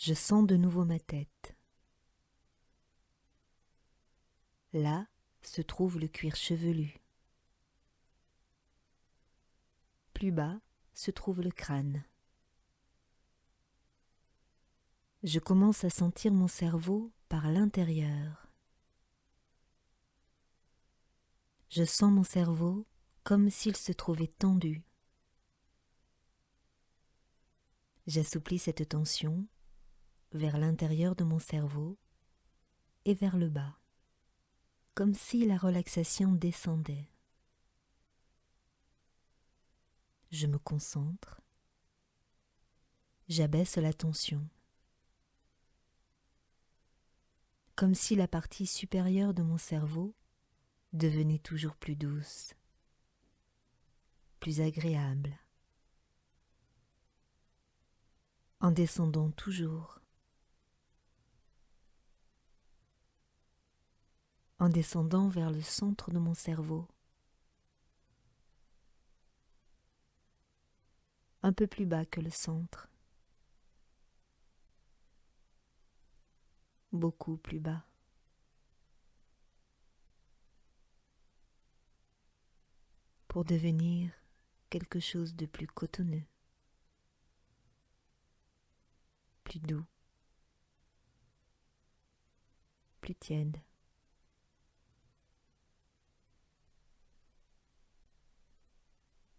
Je sens de nouveau ma tête. Là se trouve le cuir chevelu. Plus bas se trouve le crâne. Je commence à sentir mon cerveau par l'intérieur. Je sens mon cerveau comme s'il se trouvait tendu. J'assouplis cette tension vers l'intérieur de mon cerveau et vers le bas, comme si la relaxation descendait. Je me concentre, j'abaisse la tension, comme si la partie supérieure de mon cerveau devenait toujours plus douce, plus agréable. En descendant toujours, en descendant vers le centre de mon cerveau, un peu plus bas que le centre, beaucoup plus bas. pour devenir quelque chose de plus cotonneux, plus doux, plus tiède.